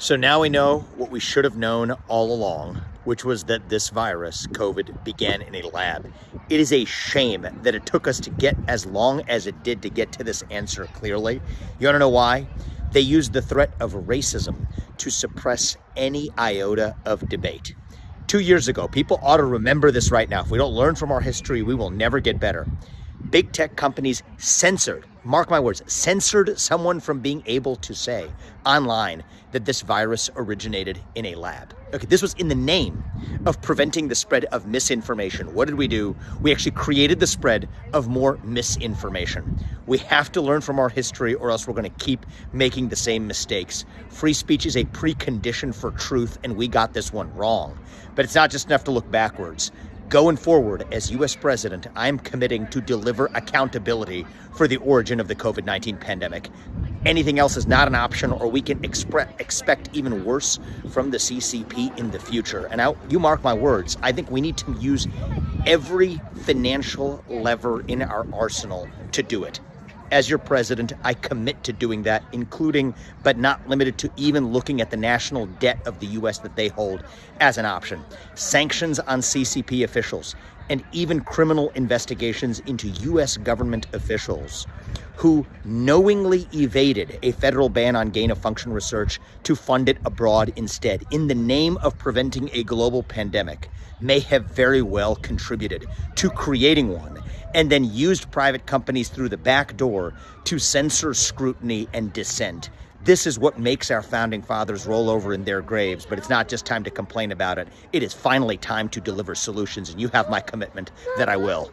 So now we know what we should have known all along, which was that this virus, COVID, began in a lab. It is a shame that it took us to get as long as it did to get to this answer clearly. You wanna know why? They used the threat of racism to suppress any iota of debate. Two years ago, people ought to remember this right now. If we don't learn from our history, we will never get better big tech companies censored, mark my words, censored someone from being able to say online that this virus originated in a lab. Okay, this was in the name of preventing the spread of misinformation. What did we do? We actually created the spread of more misinformation. We have to learn from our history or else we're going to keep making the same mistakes. Free speech is a precondition for truth, and we got this one wrong. But it's not just enough to look backwards. Going forward, as US President, I'm committing to deliver accountability for the origin of the COVID 19 pandemic. Anything else is not an option, or we can expect even worse from the CCP in the future. And I, you mark my words, I think we need to use every financial lever in our arsenal to do it as your president, I commit to doing that, including but not limited to even looking at the national debt of the U.S. that they hold as an option, sanctions on CCP officials, and even criminal investigations into U.S. government officials who knowingly evaded a federal ban on gain of function research to fund it abroad instead, in the name of preventing a global pandemic, may have very well contributed to creating one and then used private companies through the back door to censor scrutiny and dissent. This is what makes our founding fathers roll over in their graves, but it's not just time to complain about it. It is finally time to deliver solutions, and you have my commitment that I will.